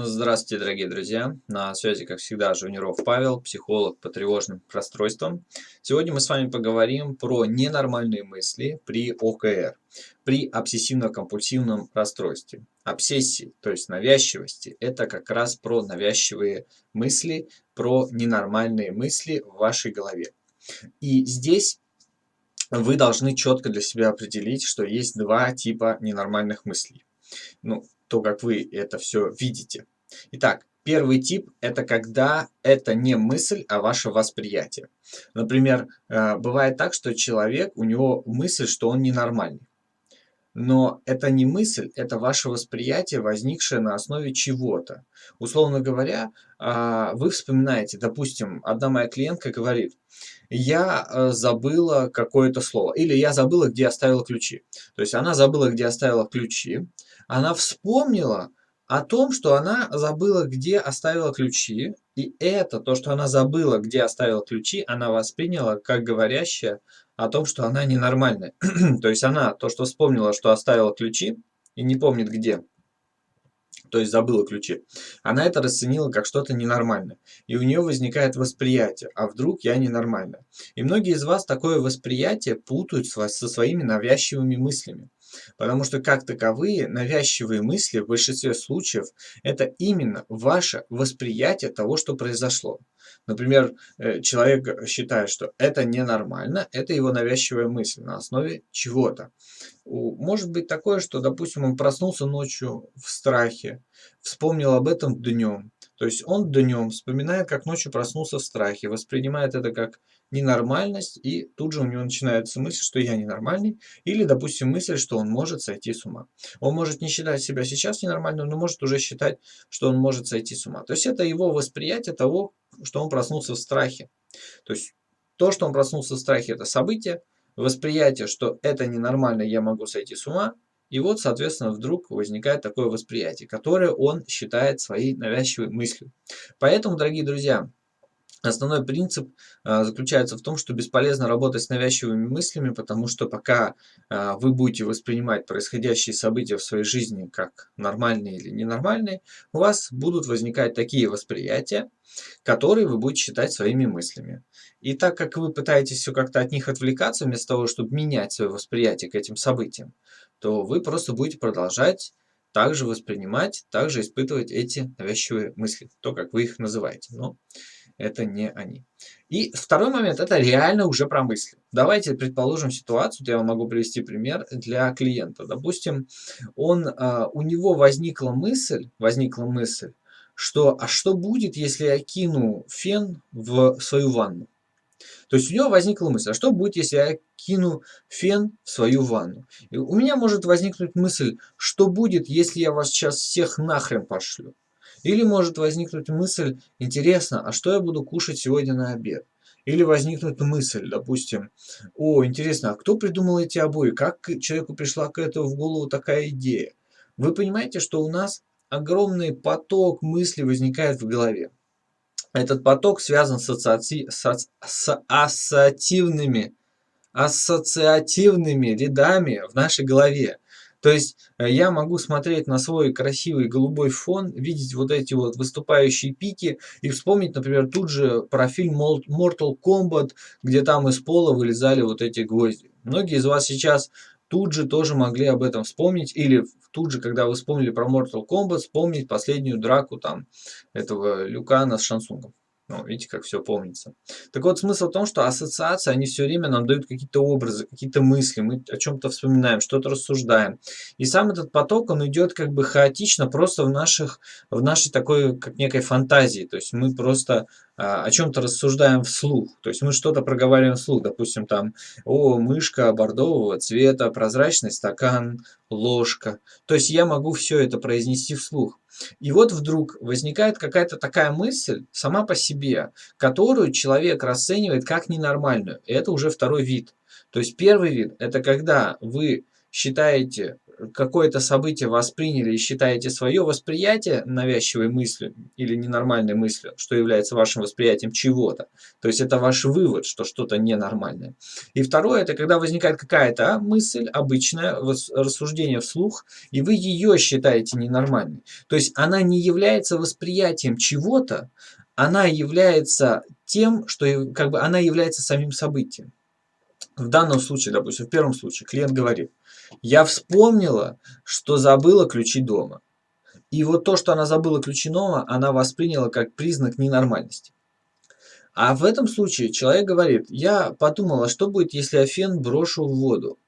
Здравствуйте, дорогие друзья! На связи, как всегда, Жуниров Павел, психолог по тревожным расстройствам. Сегодня мы с вами поговорим про ненормальные мысли при ОКР, при обсессивно-компульсивном расстройстве. Обсессии, то есть навязчивости, это как раз про навязчивые мысли, про ненормальные мысли в вашей голове. И здесь вы должны четко для себя определить, что есть два типа ненормальных мыслей. Ну, то, как вы это все видите. Итак, первый тип – это когда это не мысль, а ваше восприятие. Например, э, бывает так, что человек, у него мысль, что он ненормальный. Но это не мысль, это ваше восприятие, возникшее на основе чего-то. Условно говоря, а, вы вспоминаете, допустим, одна моя клиентка говорит, я э, забыла какое-то слово, или я забыла, где оставила ключи. То есть она забыла, где оставила ключи, она вспомнила о том, что она забыла, где оставила ключи, и это, то, что она забыла, где оставила ключи, она восприняла как говорящее о том, что она ненормальная. то есть она, то, что вспомнила, что оставила ключи, и не помнит где, то есть забыла ключи, она это расценила как что-то ненормальное. И у нее возникает восприятие, а вдруг я ненормальная. И многие из вас такое восприятие путают со своими навязчивыми мыслями. Потому что как таковые навязчивые мысли в большинстве случаев это именно ваше восприятие того, что произошло. Например, э, человек считает, что это ненормально, это его навязчивая мысль на основе чего-то. Может быть такое, что, допустим, он проснулся ночью в страхе, вспомнил об этом днем. То есть он днем вспоминает, как ночью проснулся в страхе, воспринимает это как ненормальность, и тут же у него начинается мысль, что я ненормальный, или, допустим, мысль, что он может сойти с ума. Он может не считать себя сейчас ненормальным, но может уже считать, что он может сойти с ума. То есть это его восприятие того, что он проснулся в страхе. То есть то, что он проснулся в страхе, это событие, восприятие, что это ненормально, я могу сойти с ума, и вот, соответственно, вдруг возникает такое восприятие, которое он считает своей навязчивой мыслью. Поэтому, дорогие друзья, Основной принцип а, заключается в том, что бесполезно работать с навязчивыми мыслями, потому что пока а, вы будете воспринимать происходящие события в своей жизни как нормальные или ненормальные, у вас будут возникать такие восприятия, которые вы будете считать своими мыслями. И так как вы пытаетесь все как-то от них отвлекаться, вместо того, чтобы менять свое восприятие к этим событиям, то вы просто будете продолжать также воспринимать, также испытывать эти навязчивые мысли, то, как вы их называете. Но это не они. И второй момент, это реально уже про мысли. Давайте предположим ситуацию, я вам могу привести пример для клиента. Допустим, он, а, у него возникла мысль, возникла мысль, что а что будет, если я кину фен в свою ванну? То есть у него возникла мысль, а что будет, если я кину фен в свою ванну? И у меня может возникнуть мысль, что будет, если я вас сейчас всех нахрен пошлю? Или может возникнуть мысль, интересно, а что я буду кушать сегодня на обед? Или возникнет мысль, допустим, о, интересно, а кто придумал эти обои? Как человеку пришла к этому в голову такая идея? Вы понимаете, что у нас огромный поток мыслей возникает в голове. Этот поток связан с, ассоци... с, с ассоциативными, ассоциативными рядами в нашей голове. То есть э, я могу смотреть на свой красивый голубой фон, видеть вот эти вот выступающие пики и вспомнить, например, тут же про фильм Mortal Kombat, где там из пола вылезали вот эти гвозди. Многие из вас сейчас тут же тоже могли об этом вспомнить, или тут же, когда вы вспомнили про Mortal Kombat, вспомнить последнюю драку там этого Люкана с Шансунгом. Ну, видите, как все помнится. Так вот, смысл в том, что ассоциации, они все время нам дают какие-то образы, какие-то мысли, мы о чем-то вспоминаем, что-то рассуждаем. И сам этот поток, он идет как бы хаотично, просто в, наших, в нашей такой, как некой фантазии. То есть мы просто о чем-то рассуждаем вслух. То есть мы что-то проговариваем вслух. Допустим, там, о, мышка бордового цвета, прозрачный стакан, ложка. То есть я могу все это произнести вслух. И вот вдруг возникает какая-то такая мысль сама по себе, которую человек расценивает как ненормальную. И это уже второй вид. То есть первый вид – это когда вы считаете, какое-то событие восприняли и считаете свое восприятие навязчивой мысли или ненормальной мыслью, что является вашим восприятием чего-то. То есть это ваш вывод, что что-то ненормальное. И второе, это когда возникает какая-то а, мысль, обычное рассуждение вслух, и вы ее считаете ненормальной. То есть она не является восприятием чего-то, она является тем, что как бы она является самим событием. В данном случае, допустим, в первом случае клиент говорит, я вспомнила, что забыла ключи дома. И вот то, что она забыла ключи дома, она восприняла как признак ненормальности. А в этом случае человек говорит, я подумала, что будет, если я фен брошу в воду.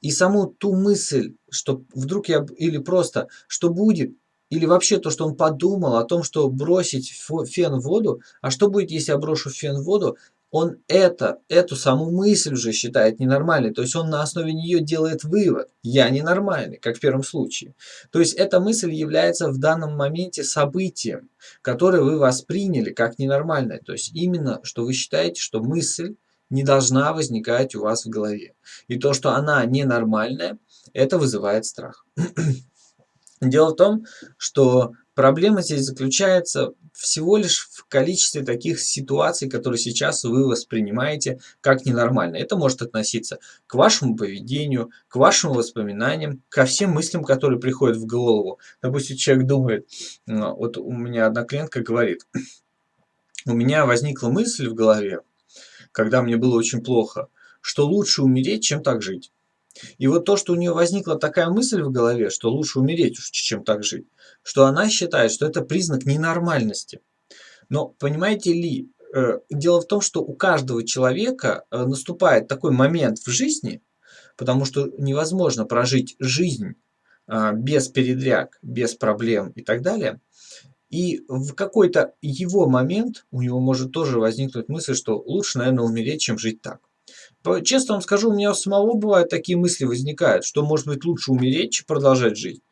И саму ту мысль, что вдруг я, или просто, что будет, или вообще то, что он подумал о том, что бросить фен в воду, а что будет, если я брошу фен в воду, он это, эту саму мысль уже считает ненормальной. То есть он на основе нее делает вывод. Я ненормальный, как в первом случае. То есть эта мысль является в данном моменте событием, которое вы восприняли как ненормальное. То есть именно, что вы считаете, что мысль не должна возникать у вас в голове. И то, что она ненормальная, это вызывает страх. Дело в том, что проблема здесь заключается всего лишь в количестве таких ситуаций, которые сейчас вы воспринимаете как ненормально. Это может относиться к вашему поведению, к вашим воспоминаниям, ко всем мыслям, которые приходят в голову. Допустим, человек думает, вот у меня одна клиентка говорит, у меня возникла мысль в голове, когда мне было очень плохо, что лучше умереть, чем так жить. И вот то, что у нее возникла такая мысль в голове, что лучше умереть, чем так жить, что она считает, что это признак ненормальности. Но понимаете ли, э, дело в том, что у каждого человека э, наступает такой момент в жизни, потому что невозможно прожить жизнь а, без передряг, без проблем и так далее. И в какой-то его момент у него может тоже возникнуть мысль, что лучше, наверное, умереть, чем жить так. Честно вам скажу, у меня самого бывают такие мысли возникают, что может быть лучше умереть, чем продолжать жить.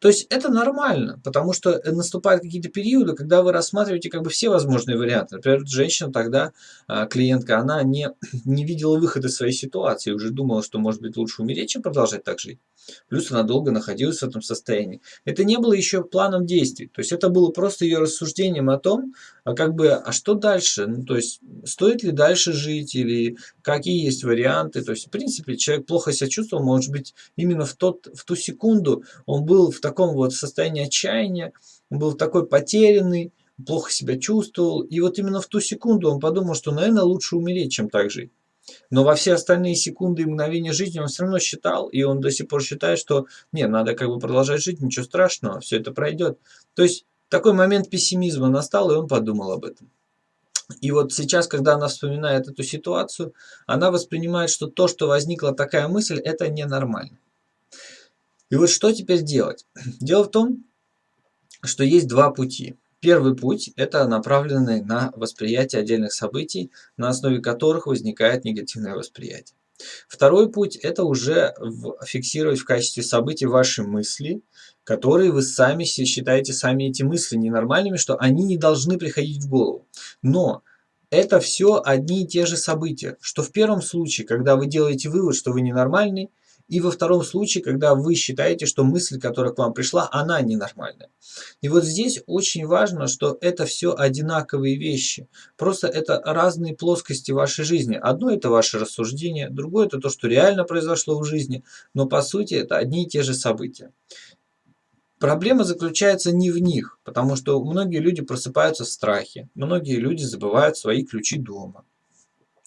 То есть это нормально, потому что э, наступают какие-то периоды, когда вы рассматриваете как бы все возможные варианты. Например, женщина тогда, а, клиентка, она не, не видела выхода из своей ситуации, уже думала, что может быть лучше умереть, чем продолжать так жить. Плюс она долго находилась в этом состоянии. Это не было еще планом действий. То есть это было просто ее рассуждением о том, а как бы, а что дальше? Ну, то есть стоит ли дальше жить или какие есть варианты? То есть, в принципе, человек плохо себя чувствовал, может быть, именно в, тот, в ту секунду он был в таком вот состоянии отчаяния, он был такой потерянный, плохо себя чувствовал. И вот именно в ту секунду он подумал, что, наверное, лучше умереть, чем так жить. Но во все остальные секунды и мгновения жизни он все равно считал, и он до сих пор считает, что не, надо как бы продолжать жить, ничего страшного, все это пройдет. То есть такой момент пессимизма настал, и он подумал об этом. И вот сейчас, когда она вспоминает эту ситуацию, она воспринимает, что то, что возникла такая мысль, это ненормально. И вот что теперь делать? Дело в том, что есть два пути. Первый путь – это направленный на восприятие отдельных событий, на основе которых возникает негативное восприятие. Второй путь – это уже фиксировать в качестве событий ваши мысли, которые вы сами считаете сами эти мысли ненормальными, что они не должны приходить в голову. Но это все одни и те же события, что в первом случае, когда вы делаете вывод, что вы ненормальный, и во втором случае, когда вы считаете, что мысль, которая к вам пришла, она ненормальная. И вот здесь очень важно, что это все одинаковые вещи. Просто это разные плоскости вашей жизни. Одно это ваше рассуждение, другое это то, что реально произошло в жизни. Но по сути это одни и те же события. Проблема заключается не в них, потому что многие люди просыпаются в страхе, многие люди забывают свои ключи дома.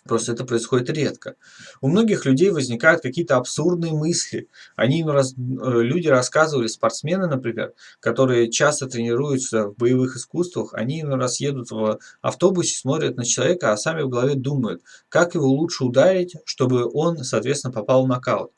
Просто это происходит редко. У многих людей возникают какие-то абсурдные мысли. Они, раз, э, люди рассказывали, спортсмены, например, которые часто тренируются в боевых искусствах, они иной раз едут в автобусе, смотрят на человека, а сами в голове думают, как его лучше ударить, чтобы он, соответственно, попал в нокаут.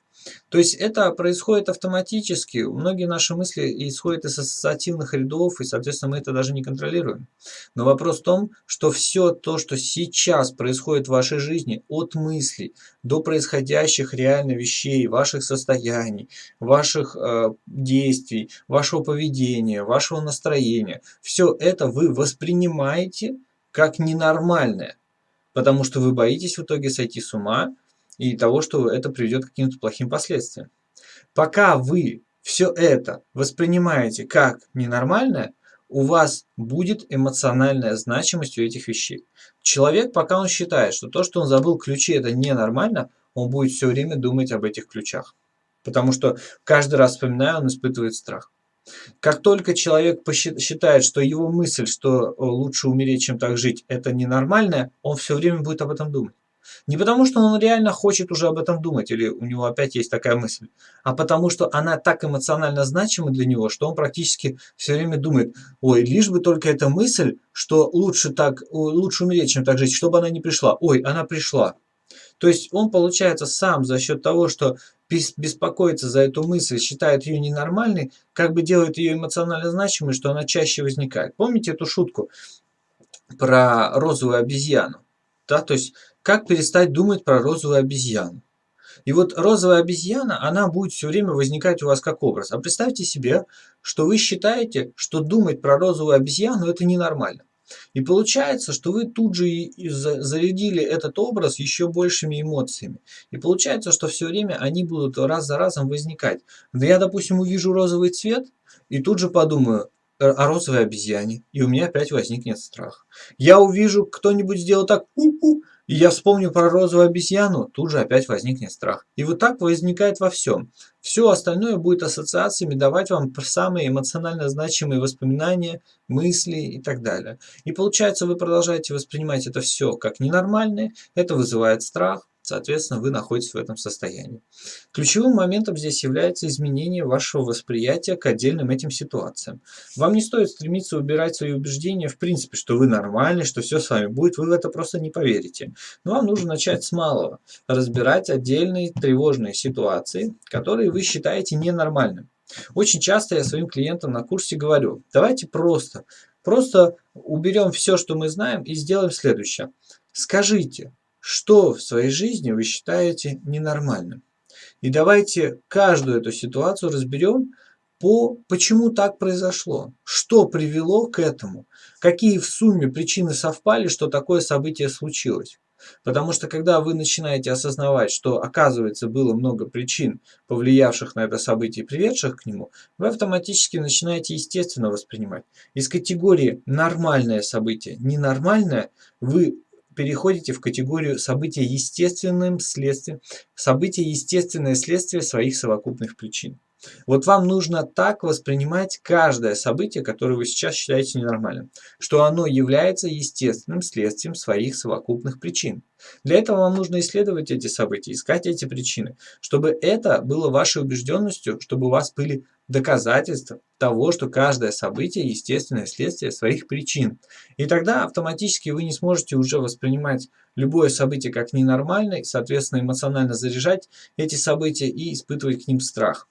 То есть это происходит автоматически. Многие наши мысли исходят из ассоциативных рядов, и, соответственно, мы это даже не контролируем. Но вопрос в том, что все то, что сейчас происходит в вашей жизни, от мыслей до происходящих реально вещей, ваших состояний, ваших э, действий, вашего поведения, вашего настроения, все это вы воспринимаете как ненормальное. Потому что вы боитесь в итоге сойти с ума, и того, что это приведет к каким-то плохим последствиям. пока вы все это воспринимаете как ненормальное, у вас будет эмоциональная значимость у этих вещей. Человек, пока он считает, что то, что он забыл ключи, это ненормально, он будет все время думать об этих ключах. Потому что каждый раз вспоминая, он испытывает страх. Как только человек считает, что его мысль, что лучше умереть, чем так жить, это ненормальное, он все время будет об этом думать. Не потому, что он реально хочет уже об этом думать, или у него опять есть такая мысль, а потому, что она так эмоционально значима для него, что он практически все время думает, ой, лишь бы только эта мысль, что лучше, так, лучше умереть, чем так жить, чтобы она не пришла. Ой, она пришла. То есть он, получается, сам за счет того, что беспокоится за эту мысль, считает ее ненормальной, как бы делает ее эмоционально значимой, что она чаще возникает. Помните эту шутку про розовую обезьяну? Да, то есть, как перестать думать про розовую обезьяну? И вот розовая обезьяна, она будет все время возникать у вас как образ. А представьте себе, что вы считаете, что думать про розовую обезьяну это ненормально. И получается, что вы тут же и зарядили этот образ еще большими эмоциями. И получается, что все время они будут раз за разом возникать. Да я, допустим, увижу розовый цвет и тут же подумаю о розовой обезьяне, и у меня опять возникнет страх. Я увижу, кто-нибудь сделал так, у -у, и я вспомню про розовую обезьяну, тут же опять возникнет страх. И вот так возникает во всем. Все остальное будет ассоциациями давать вам самые эмоционально значимые воспоминания, мысли и так далее. И получается, вы продолжаете воспринимать это все как ненормальное, это вызывает страх, Соответственно, вы находитесь в этом состоянии. Ключевым моментом здесь является изменение вашего восприятия к отдельным этим ситуациям. Вам не стоит стремиться убирать свои убеждения, в принципе, что вы нормальный, что все с вами будет, вы в это просто не поверите. Но вам нужно начать с малого, разбирать отдельные тревожные ситуации, которые вы считаете ненормальными. Очень часто я своим клиентам на курсе говорю, давайте просто, просто уберем все, что мы знаем и сделаем следующее. Скажите, что в своей жизни вы считаете ненормальным. И давайте каждую эту ситуацию разберем по почему так произошло, что привело к этому, какие в сумме причины совпали, что такое событие случилось. Потому что когда вы начинаете осознавать, что оказывается было много причин, повлиявших на это событие и приведших к нему, вы автоматически начинаете естественно воспринимать. Из категории «нормальное событие», «ненормальное» вы переходите в категорию события естественным следствием, события естественное следствие своих совокупных причин. Вот вам нужно так воспринимать каждое событие, которое вы сейчас считаете ненормальным, что оно является естественным следствием своих совокупных причин. Для этого вам нужно исследовать эти события, искать эти причины, чтобы это было вашей убежденностью, чтобы у вас были доказательства того, что каждое событие – естественное следствие своих причин. И тогда автоматически вы не сможете уже воспринимать любое событие как ненормальное, соответственно, эмоционально заряжать эти события и испытывать к ним страх.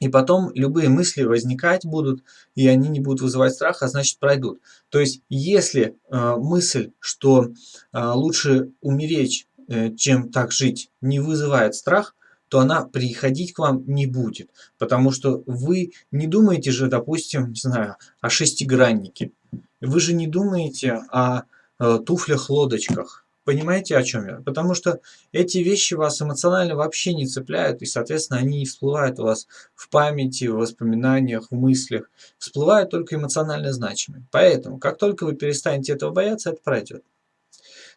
И потом любые мысли возникать будут, и они не будут вызывать страх, а значит пройдут. То есть, если э, мысль, что э, лучше умереть, э, чем так жить, не вызывает страх, то она приходить к вам не будет. Потому что вы не думаете же, допустим, не знаю, о шестиграннике. Вы же не думаете о э, туфлях-лодочках. Понимаете, о чем я? Потому что эти вещи вас эмоционально вообще не цепляют, и, соответственно, они не всплывают у вас в памяти, в воспоминаниях, в мыслях. Всплывают только эмоционально значимые. Поэтому, как только вы перестанете этого бояться, это пройдет.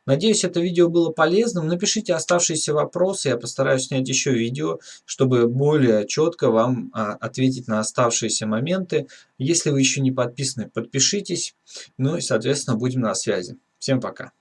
Надеюсь, это видео было полезным. Напишите оставшиеся вопросы, я постараюсь снять еще видео, чтобы более четко вам а, ответить на оставшиеся моменты. Если вы еще не подписаны, подпишитесь. Ну и, соответственно, будем на связи. Всем пока.